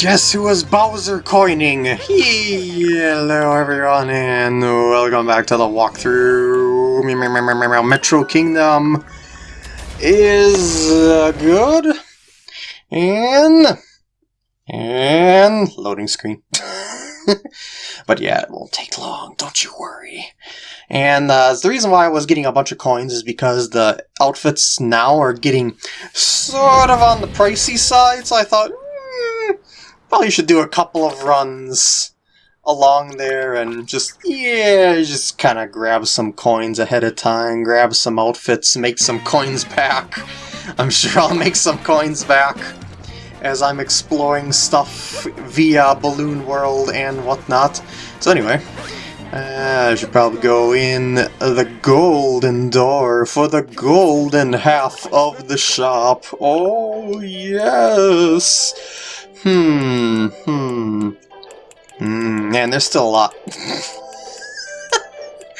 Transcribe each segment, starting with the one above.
Guess who was Bowser coining? Hello everyone and welcome back to the walkthrough. Metro Kingdom is uh, good. And... And... Loading screen. but yeah, it won't take long, don't you worry. And uh, the reason why I was getting a bunch of coins is because the outfits now are getting sort of on the pricey side, so I thought, Probably should do a couple of runs along there and just, yeah, just kind of grab some coins ahead of time, grab some outfits, make some coins back. I'm sure I'll make some coins back as I'm exploring stuff via Balloon World and whatnot. So anyway, uh, I should probably go in the golden door for the golden half of the shop. Oh, yes! Hmm, hmm. Hmm, man, there's still a lot.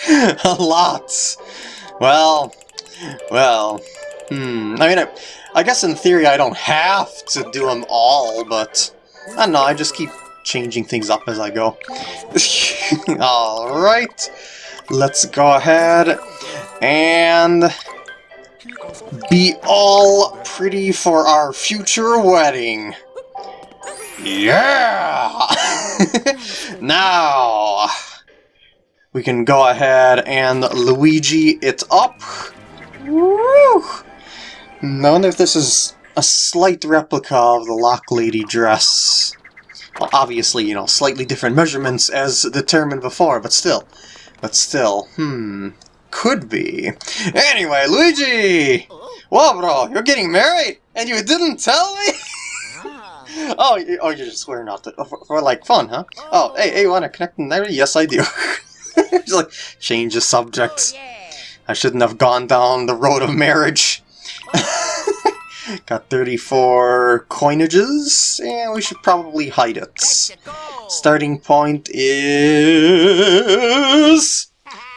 a lot! Well, well, hmm. I mean, I, I guess in theory I don't have to do them all, but I don't know, I just keep changing things up as I go. Alright, let's go ahead and be all pretty for our future wedding. Yeah! now, we can go ahead and Luigi it up. Woo! I wonder if this is a slight replica of the Lochlady dress. Well, obviously, you know, slightly different measurements as determined before, but still. But still, hmm, could be. Anyway, Luigi! Whoa, bro, you're getting married, and you didn't tell me? oh, you, oh, you're just swearing off to, for, for, like fun, huh? Oh, hey, hey, you want to connect in there? Yes, I do. just like change the subject. Oh, yeah. I shouldn't have gone down the road of marriage. Got 34 coinages, and we should probably hide it. Starting point is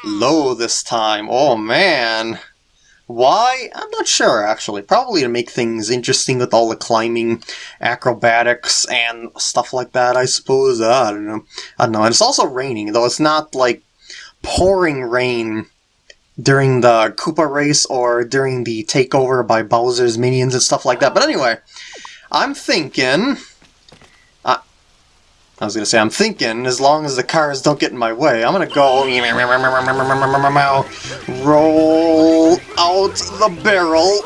low this time. Oh man. Why? I'm not sure, actually. Probably to make things interesting with all the climbing, acrobatics, and stuff like that, I suppose. I don't know. I don't know. And it's also raining, though it's not, like, pouring rain during the Koopa race or during the takeover by Bowser's minions and stuff like that. But anyway, I'm thinking... I was to say, I'm thinking, as long as the cars don't get in my way, I'm to go... Roll out the barrel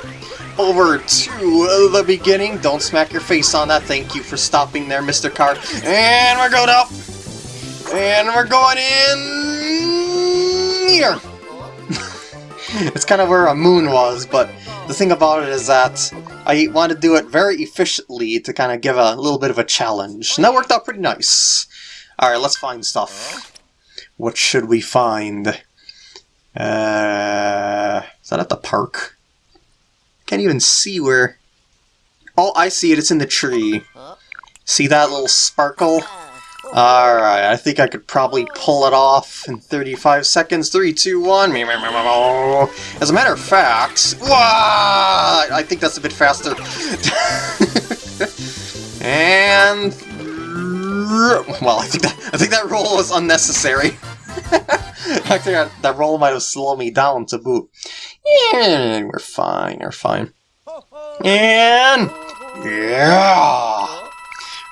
over to the beginning. Don't smack your face on that. Thank you for stopping there, Mr. Car. And we're going up. And we're going in... here. It's kind of where a moon was, but the thing about it is that I want to do it very efficiently to kind of give a little bit of a challenge. And that worked out pretty nice. Alright, let's find stuff. What should we find? Uh, is that at the park? Can't even see where... Oh, I see it. It's in the tree. See that little sparkle? Alright, I think I could probably pull it off in 35 seconds. 3, 2, 1. As a matter of fact... I think that's a bit faster. and... Well, I think that I think that roll was unnecessary. I Actually, that roll might have slowed me down to boot. And we're fine, we're fine. And... Yeah!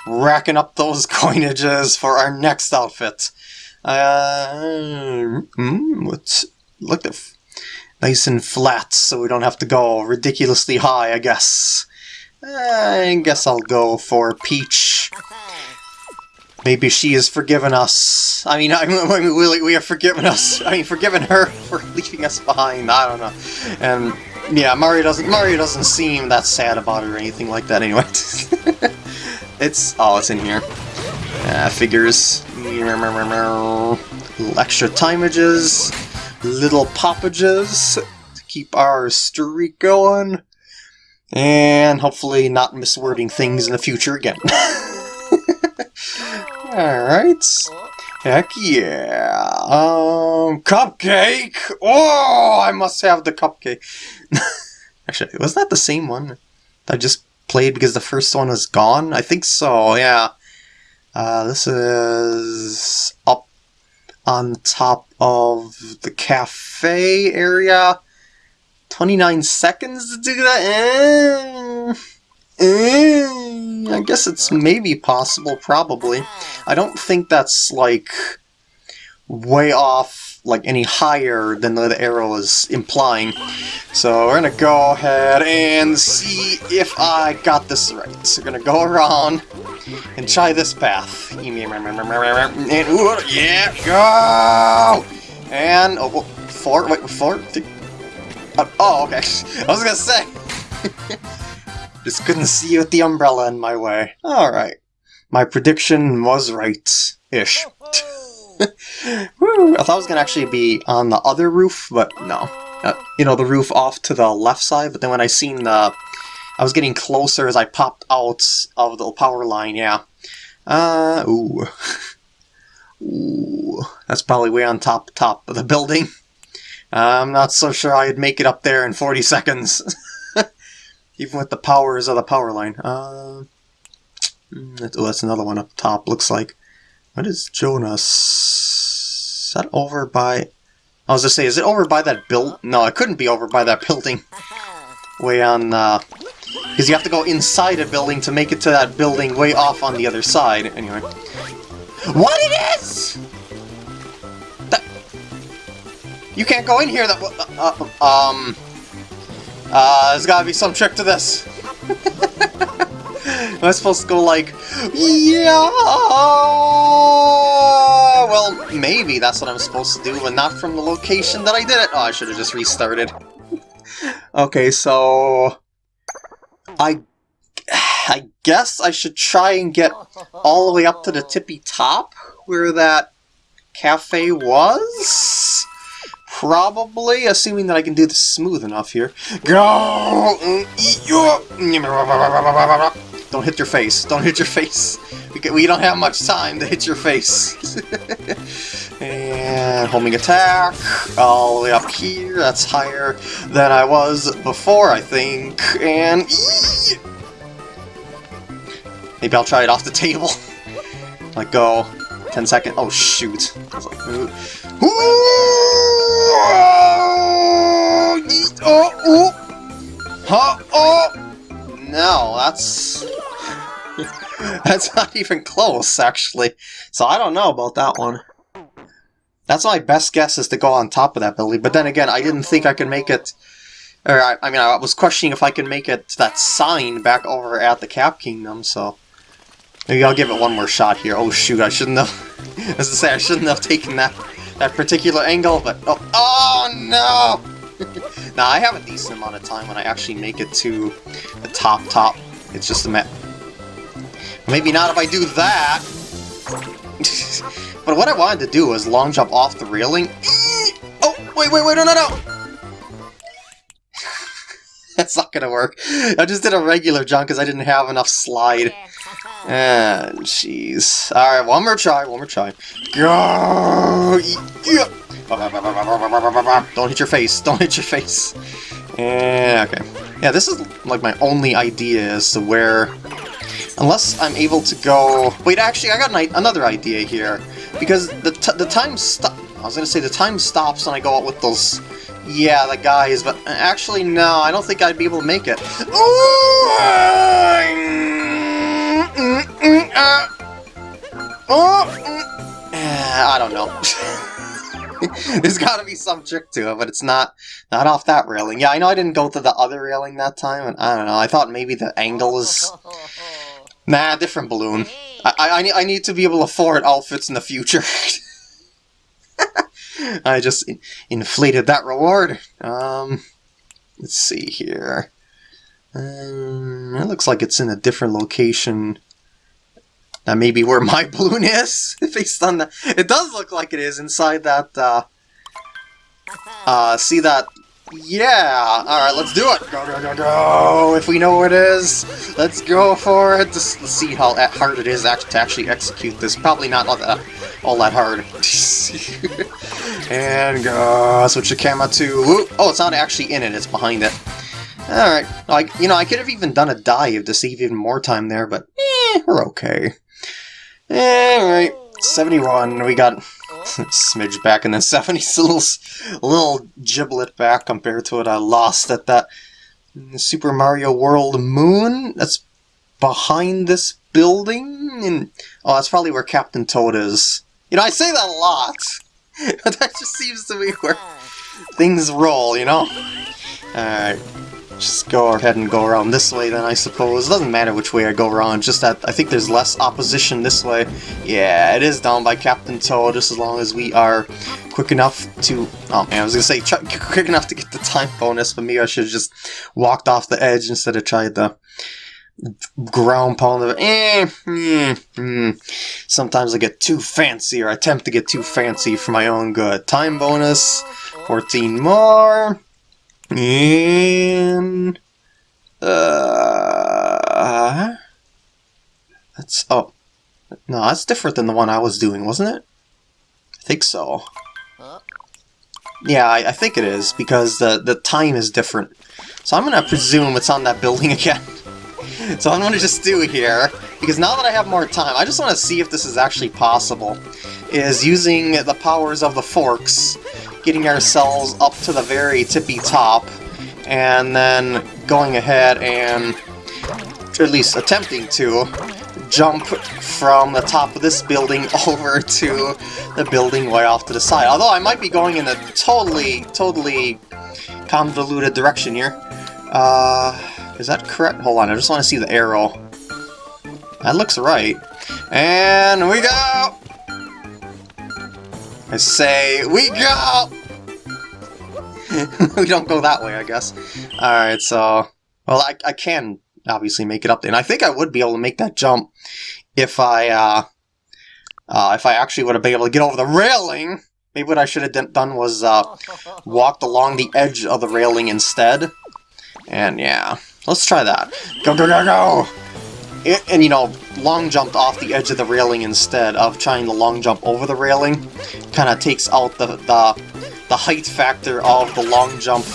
Racking up those coinages for our next outfit. Uh, mm, let's look at nice and flat so we don't have to go ridiculously high, I guess. I guess I'll go for Peach. Maybe she has forgiven us. I mean, I mean we, we have forgiven us. I mean, forgiven her for leaving us behind. I don't know. And yeah, Mario doesn't Mario doesn't seem that sad about it or anything like that anyway. It's... Oh, it's in here. Uh, figures. Extra timages. Little poppages to keep our streak going. And hopefully not miswording things in the future again. Alright. Heck yeah. Um, cupcake! Oh, I must have the cupcake. Actually, was that the same one? I just played because the first one was gone? I think so, yeah. Uh, this is up on top of the cafe area. 29 seconds to do that? Eh, eh, I guess it's maybe possible, probably. I don't think that's, like, way off, like, any higher than the arrow is implying. So we're gonna go ahead and see if I got this right. So we're gonna go around and try this path. And, ooh, yeah, go! And, oh, four, wait, four, uh, oh, okay. I was gonna say. Just couldn't see with the umbrella in my way. Alright. My prediction was right-ish. I thought I was gonna actually be on the other roof, but no. Uh, you know, the roof off to the left side, but then when I seen the... I was getting closer as I popped out of the power line, yeah. Uh, ooh. Ooh. That's probably way on top top of the building. I'm not so sure I'd make it up there in 40 seconds. Even with the powers of the power line. Uh, oh, that's another one up top, looks like. What is Jonas? Is that over by... I was gonna say, is it over by that build? No, it couldn't be over by that building. Way on, uh... Because you have to go inside a building to make it to that building way off on the other side. Anyway. What it is! That... You can't go in here that uh, uh, um uh there's gotta be some trick to this. Am I supposed to go like Yeah Well maybe that's what I'm supposed to do, but not from the location that I did it. Oh I should have just restarted. okay, so I I guess I should try and get all the way up to the tippy top where that cafe was? Probably, assuming that I can do this smooth enough here. Go! Mm, Don't hit your face. Don't hit your face. We don't have much time to hit your face. and homing attack. All the way up here. That's higher than I was before, I think. And... Maybe I'll try it off the table. Let go. 10 seconds. Oh, shoot. Like, Ooh. Oh, oh. Huh, oh. No, that's... that's not even close, actually. So I don't know about that one. That's my best guess is to go on top of that building, but then again, I didn't think I could make it... Or, I, I mean, I was questioning if I could make it that sign back over at the Cap Kingdom, so... Maybe I'll give it one more shot here. Oh shoot, I shouldn't have... As I say, I shouldn't have taken that that particular angle, but... Oh, oh no! Now, I have a decent amount of time when I actually make it to the top top. It's just a map. Maybe not if I do that! but what I wanted to do was long jump off the railing. Oh, wait, wait, wait, no, no, no! That's not gonna work. I just did a regular jump because I didn't have enough slide. Ah, jeez. Alright, one more try, one more try. Go! Yeah. Don't hit your face, don't hit your face. Yeah, okay. Yeah, this is like my only idea as to where... Unless I'm able to go... Wait, actually, I got an, another idea here. Because the, the time stop... I was gonna say the time stops when I go out with those... Yeah, the guys, but actually, no, I don't think I'd be able to make it. Ooh! mm, mm, uh, mm. I don't know. There's gotta be some trick to it, but it's not not off that railing. Yeah, I know I didn't go to the other railing that time, and I don't know, I thought maybe the angle is... Nah, different balloon. I, I, I need to be able to afford outfits in the future. I just in inflated that reward. Um, let's see here. Um, it looks like it's in a different location that may be where my balloon is, based on that. It does look like it is inside that, uh... Uh, see that... Yeah! Alright, let's do it! Go, go, go, go! If we know where it is, let's go for it! Just let's see how hard it is to actually execute this. Probably not all that, all that hard. and go! Switch the camera to... Oh, it's not actually in it, it's behind it. Alright, like, you know, I could have even done a dive to save even more time there, but eh, we're okay. Eh, alright, 71, we got smidge back in the 70s, a little, a little giblet back compared to what I lost at that Super Mario World Moon. That's behind this building, and oh, that's probably where Captain Toad is. You know, I say that a lot, but that just seems to be where things roll, you know? Alright, just go ahead and go around this way then, I suppose. It doesn't matter which way I go around, just that I think there's less opposition this way. Yeah, it is down by Captain Toad, just as long as we are quick enough to... Oh man, I was gonna say quick enough to get the time bonus, but maybe I should have just walked off the edge instead of tried the ground pound of eh, eh, mm. Sometimes I get too fancy, or I attempt to get too fancy for my own good. Time bonus, 14 more. And uh, that's oh no, that's different than the one I was doing, wasn't it? I think so. Yeah, I, I think it is because the the time is different. So I'm gonna presume it's on that building again. so I'm gonna just do here because now that I have more time, I just want to see if this is actually possible. Is using the powers of the forks getting ourselves up to the very tippy top, and then going ahead and, at least attempting to, jump from the top of this building over to the building way off to the side. Although I might be going in a totally, totally convoluted direction here. Uh, is that correct? Hold on, I just want to see the arrow. That looks right. And we go! I say, we go! we don't go that way, I guess. Alright, so... Well, I, I can obviously make it up there. And I think I would be able to make that jump if I, uh, uh, if I actually would have been able to get over the railing. Maybe what I should have done was, uh, walked along the edge of the railing instead. And yeah, let's try that. Go, go, go, go! And, you know, long jumped off the edge of the railing instead of trying to long jump over the railing. Kind of takes out the, the the height factor of the long jump,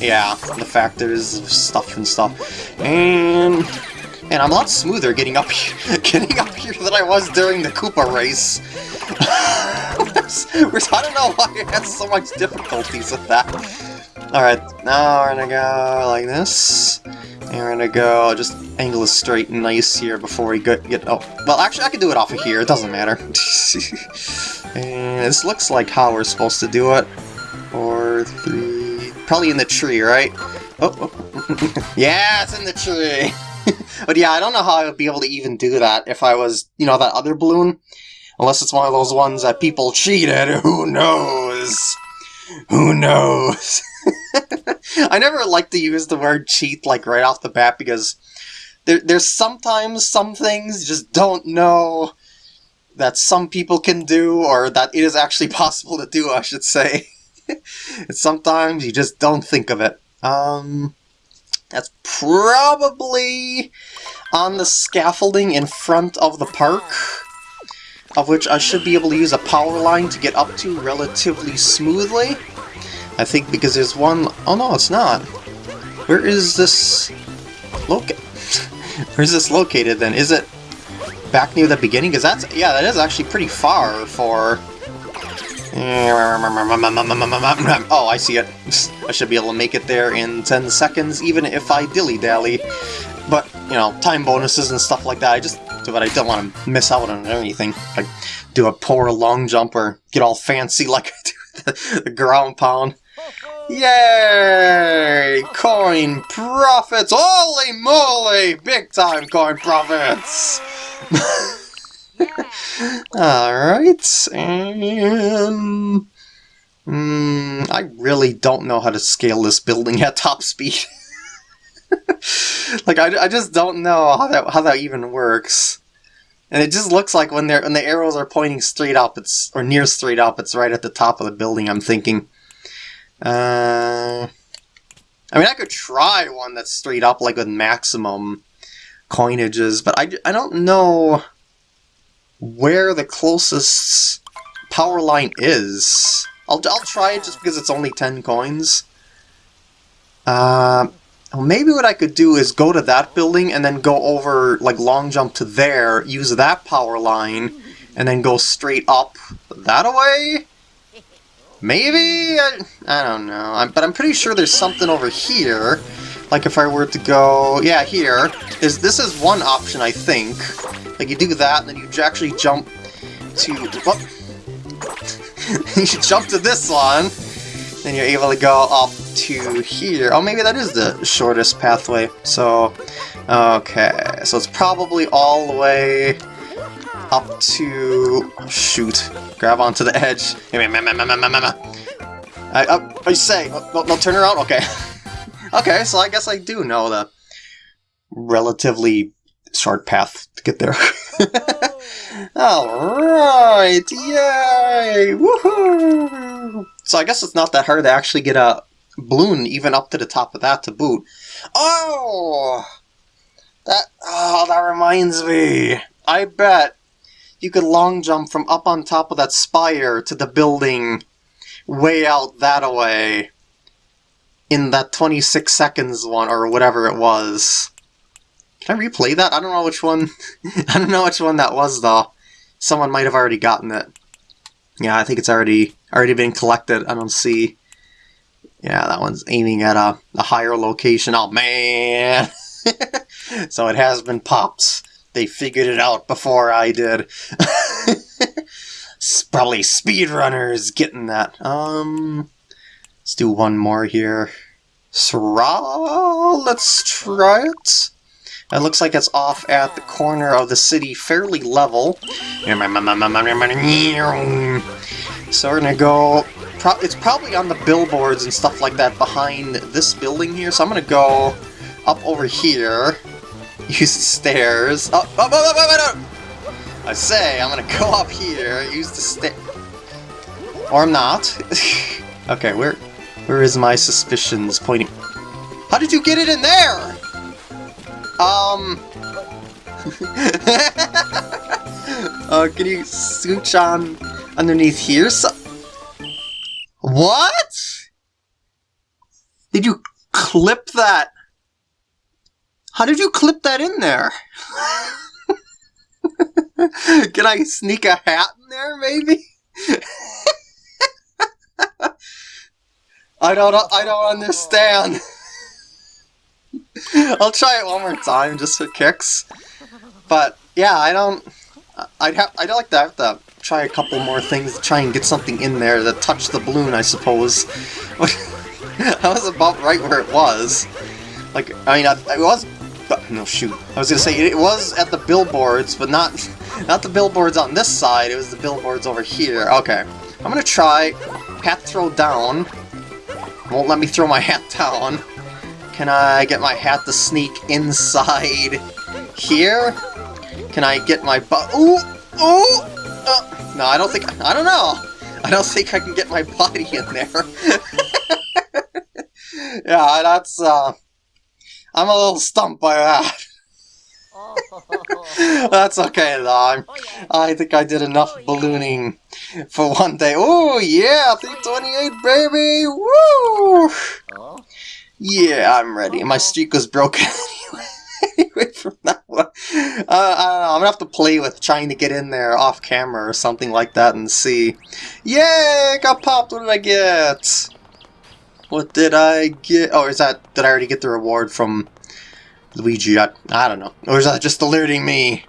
yeah, the factors of stuff and stuff. And, and I'm a lot smoother getting up here, getting up here than I was during the Koopa race. I don't know why I had so much difficulties with that. Alright, now we're gonna go like this. And we're gonna go, just angle it straight nice here before we get, get oh, well actually I can do it off of here, it doesn't matter. and this looks like how we're supposed to do it four, three... Probably in the tree, right? Oh, oh. yeah, it's in the tree! but yeah, I don't know how I would be able to even do that if I was, you know, that other balloon. Unless it's one of those ones that people cheated, who knows? Who knows? I never like to use the word cheat, like, right off the bat, because there, there's sometimes some things you just don't know that some people can do, or that it is actually possible to do, I should say. sometimes you just don't think of it. Um, that's probably on the scaffolding in front of the park, of which I should be able to use a power line to get up to relatively smoothly. I think because there's one... Oh no, it's not. Where is this... Loca Where's this located then? Is it back near the beginning? Because that's... Yeah, that is actually pretty far for Oh, I see it. I should be able to make it there in 10 seconds, even if I dilly-dally. But, you know, time bonuses and stuff like that, I just do what I don't want to miss out on anything. Like, do a poor long jump or get all fancy like I do the ground pound. Yay! Coin profits! Holy moly! Big time coin profits! Alright, and... Mm, I really don't know how to scale this building at top speed. like, I, I just don't know how that, how that even works. And it just looks like when they're when the arrows are pointing straight up, it's or near straight up, it's right at the top of the building. I'm thinking. Uh, I mean, I could try one that's straight up, like with maximum coinages, but I, I don't know where the closest power line is. I'll, I'll try it just because it's only 10 coins. Uh, maybe what I could do is go to that building and then go over, like, long jump to there, use that power line, and then go straight up that way? Maybe? I, I don't know. I'm, but I'm pretty sure there's something over here. Like if I were to go... Yeah, here. Is This is one option, I think. Like, you do that, and then you actually jump to... What? you jump to this one, then you're able to go up to here. Oh, maybe that is the shortest pathway. So, okay. So it's probably all the way up to... Shoot. Grab onto the edge. I, uh, I say, no, no, turn around? Okay. okay, so I guess I do know the relatively short path to get there. Alright, yay! Woohoo! So I guess it's not that hard to actually get a balloon even up to the top of that to boot. Oh! That, oh, that reminds me. I bet you could long jump from up on top of that spire to the building way out that away in that 26 seconds one, or whatever it was. Can I replay that? I don't know which one. I don't know which one that was, though. Someone might have already gotten it. Yeah, I think it's already already been collected. I don't see. Yeah, that one's aiming at a, a higher location. Oh, man! so it has been popped. They figured it out before I did. Probably speedrunners getting that. Um, let's do one more here. Sra, let's try it. It looks like it's off at the corner of the city, fairly level. So we're gonna go... Pro it's probably on the billboards and stuff like that behind this building here, so I'm gonna go up over here. Use the stairs. Oh, oh, oh, oh, oh, I say, I'm gonna go up here, use the stair... Or I'm not. okay, where where is my suspicions pointing? How did you get it in there? Um... uh, can you scooch on underneath here? So what? Did you clip that how did you clip that in there? Can I sneak a hat in there, maybe? I don't I don't understand. I'll try it one more time just for kicks. But yeah, I don't I'd have I'd like to have to try a couple more things to try and get something in there that touch the balloon, I suppose. I was about right where it was. Like, I mean, I, I was no, shoot. I was gonna say, it was at the billboards, but not, not the billboards on this side, it was the billboards over here. Okay. I'm gonna try hat throw down. Won't let me throw my hat down. Can I get my hat to sneak inside here? Can I get my butt? Ooh! Ooh! Uh, no, I don't think... I don't know. I don't think I can get my body in there. yeah, that's, uh... I'm a little stumped by that. Oh. That's okay though. I'm, I think I did enough ballooning for one day. Oh yeah, 328 baby! Woo! Oh. Yeah, I'm ready. My streak was broken anyway. from that one. Uh, I don't know. I'm gonna have to play with trying to get in there off camera or something like that and see. Yay! Got popped. What did I get? What did I get? Oh, is that, did I already get the reward from Luigi? I, I don't know. Or is that just alerting me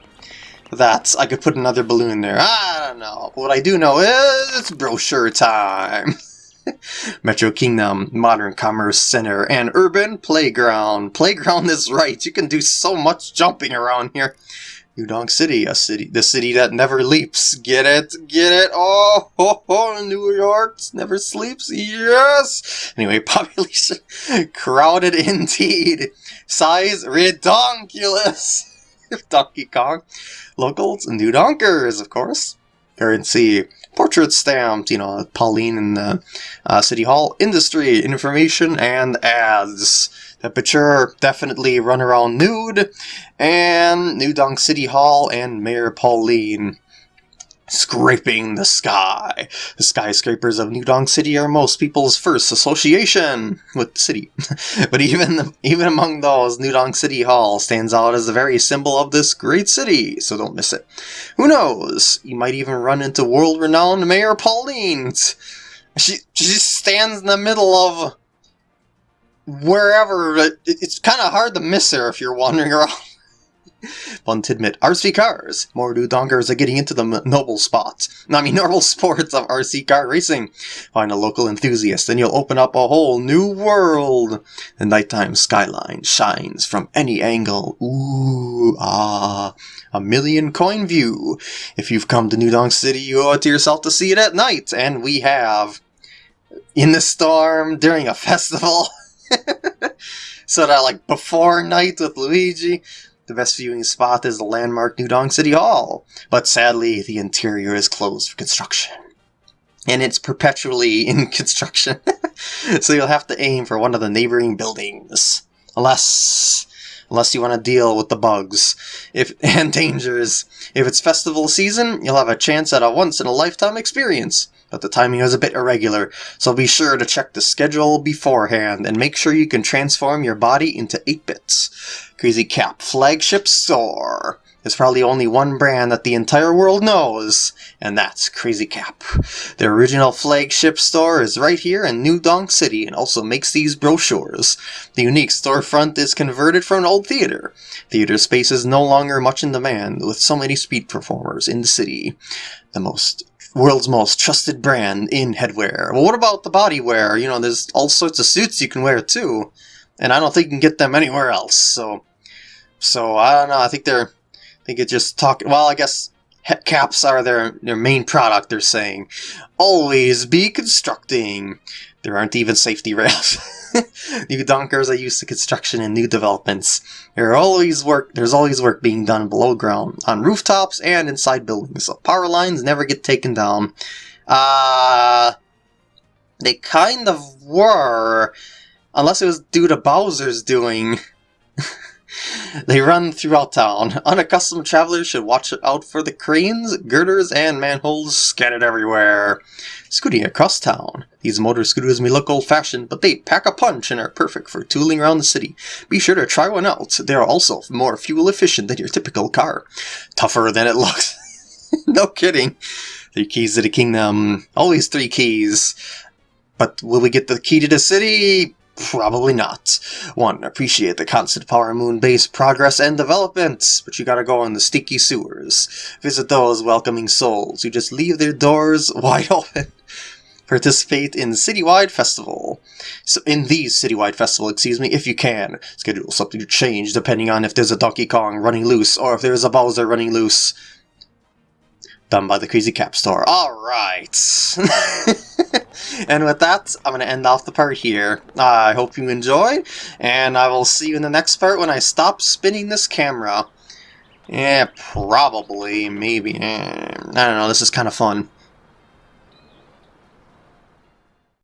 that I could put another balloon there? I don't know. What I do know is it's brochure time. Metro Kingdom, Modern Commerce Center, and Urban Playground. Playground is right. You can do so much jumping around here. New Donk City, a city, the city that never leaps. Get it? Get it? Oh, ho, ho, New York never sleeps. Yes. Anyway, population crowded indeed. Size redonkulous. Donkey Kong. Locals, New Donkers, of course. Currency, portrait stamped, you know, Pauline in the uh, City Hall. Industry, information, and ads. Temperature, definitely run around nude. And New Donk City Hall and Mayor Pauline. scraping the sky. The skyscrapers of New Donk City are most people's first association with the city. but even even among those, New Donk City Hall stands out as the very symbol of this great city, so don't miss it. Who knows? You might even run into world-renowned Mayor Pauline. She, she stands in the middle of wherever. It's kind of hard to miss her if you're wandering around. Fun tidbit, RC cars. More new donkers are getting into the noble spots. I mean, noble sports of RC car racing. Find a local enthusiast and you'll open up a whole new world. The nighttime skyline shines from any angle. Ooh, ah, a million coin view. If you've come to New Donk City, you owe it to yourself to see it at night, and we have. In the storm, during a festival. so that like before night with Luigi, the best viewing spot is the landmark New Donk City Hall, but sadly the interior is closed for construction. And it's perpetually in construction, so you'll have to aim for one of the neighboring buildings. Unless unless you want to deal with the bugs if and dangers. If it's festival season, you'll have a chance at a once-in-a-lifetime experience but the timing is a bit irregular, so be sure to check the schedule beforehand and make sure you can transform your body into 8-bits. Crazy Cap Flagship Store. There's probably only one brand that the entire world knows, and that's Crazy Cap. Their original flagship store is right here in New Donk City and also makes these brochures. The unique storefront is converted from an old theater. Theater space is no longer much in demand, with so many speed performers in the city. The most world's most trusted brand in headwear. Well, what about the bodywear? You know, there's all sorts of suits you can wear too, and I don't think you can get them anywhere else. So, so I don't know. I think they're, Think it's just talking. Well, I guess caps are their their main product. They're saying, always be constructing. There aren't even safety rails. new donkers are used to construction and new developments. There always work. There's always work being done below ground, on rooftops and inside buildings. So power lines never get taken down. Uh, they kind of were, unless it was due to Bowser's doing. they run throughout town. Unaccustomed travelers should watch out for the cranes, girders, and manholes scattered everywhere. Scooting across town. These motor scooters may look old-fashioned, but they pack a punch and are perfect for tooling around the city. Be sure to try one out. They are also more fuel efficient than your typical car. Tougher than it looks. no kidding. Three keys to the kingdom. Always three keys. But will we get the key to the city? Probably not. One, appreciate the constant Power Moon base progress and development, but you gotta go in the sticky sewers. Visit those welcoming souls who just leave their doors wide open. Participate in Citywide Festival. So in these Citywide Festival, excuse me, if you can. Schedule something to change depending on if there's a Donkey Kong running loose or if there's a Bowser running loose. Done by the Crazy Cap Store. Alright. and with that, I'm going to end off the part here. Uh, I hope you enjoyed, and I will see you in the next part when I stop spinning this camera. Yeah, probably, maybe. Eh, I don't know, this is kind of fun.